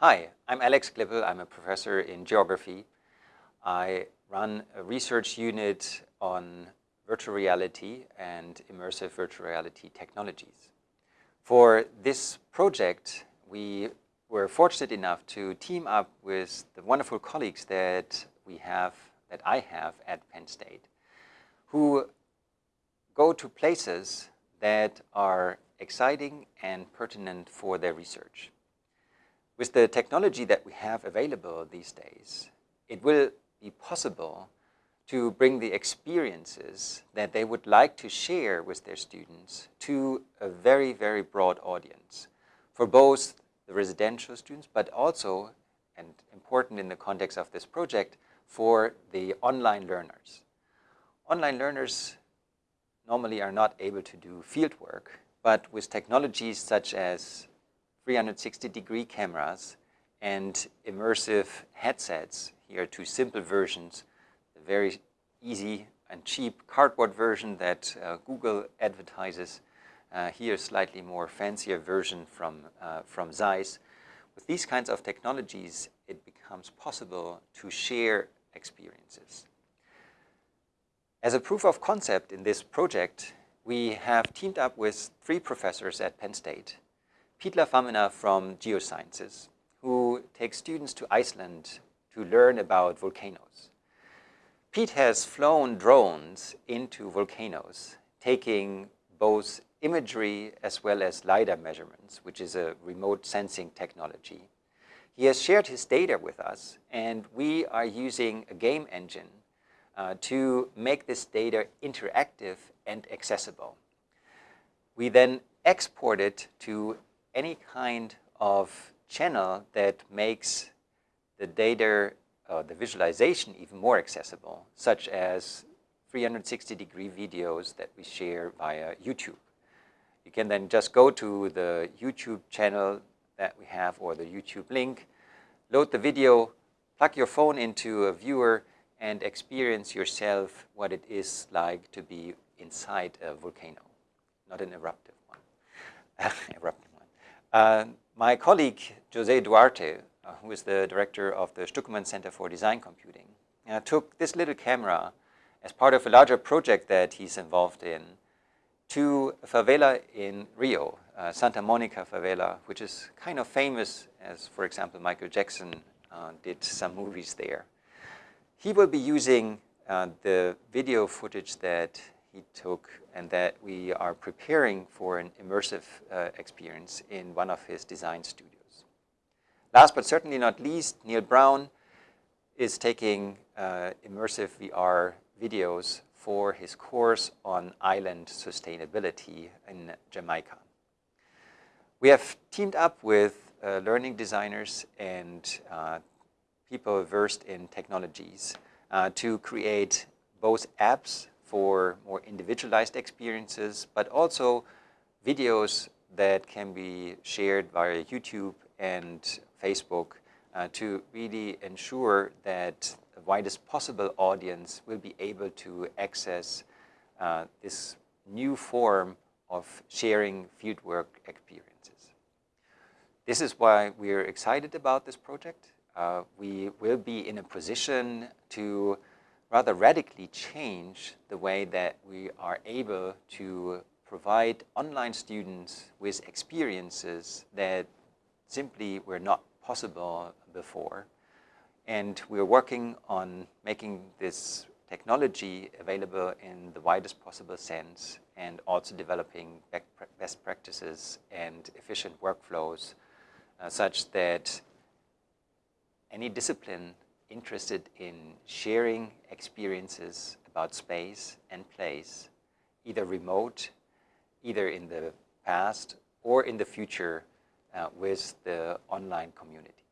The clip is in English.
Hi, I'm Alex Klippel. I'm a professor in geography. I run a research unit on virtual reality and immersive virtual reality technologies. For this project, we were fortunate enough to team up with the wonderful colleagues that we have, that I have at Penn State, who go to places that are exciting and pertinent for their research. With the technology that we have available these days, it will be possible to bring the experiences that they would like to share with their students to a very, very broad audience for both the residential students, but also, and important in the context of this project, for the online learners. Online learners normally are not able to do fieldwork, but with technologies such as 360 degree cameras and immersive headsets. Here are two simple versions, the very easy and cheap cardboard version that uh, Google advertises. Uh, here a slightly more fancier version from, uh, from Zeiss. With these kinds of technologies, it becomes possible to share experiences. As a proof of concept in this project, we have teamed up with three professors at Penn State Pete La Femina from Geosciences, who takes students to Iceland to learn about volcanoes. Pete has flown drones into volcanoes, taking both imagery as well as LiDAR measurements, which is a remote sensing technology. He has shared his data with us, and we are using a game engine uh, to make this data interactive and accessible. We then export it to any kind of channel that makes the data, uh, the visualization even more accessible, such as 360 degree videos that we share via YouTube. You can then just go to the YouTube channel that we have or the YouTube link, load the video, plug your phone into a viewer and experience yourself what it is like to be inside a volcano, not an eruptive one, uh, my colleague, Jose Duarte, uh, who is the director of the Stuckeman Center for Design Computing, uh, took this little camera as part of a larger project that he's involved in to a favela in Rio, uh, Santa Monica favela, which is kind of famous as, for example, Michael Jackson uh, did some movies there. He will be using the video footage that he took and that we are preparing for an immersive uh, experience in one of his design studios. Last but certainly not least, Neil Brown is taking uh, immersive VR videos for his course on island sustainability in Jamaica. We have teamed up with uh, learning designers and uh, people versed in technologies uh, to create both apps for more individualized experiences, but also videos that can be shared via YouTube and Facebook uh, to really ensure that the widest possible audience will be able to access uh, this new form of sharing fieldwork experiences. This is why we're excited about this project. Uh, we will be in a position to rather radically change the way that we are able to provide online students with experiences that simply were not possible before. And we're working on making this technology available in the widest possible sense and also developing best practices and efficient workflows uh, such that any discipline interested in sharing experiences about space and place, either remote, either in the past or in the future uh, with the online community.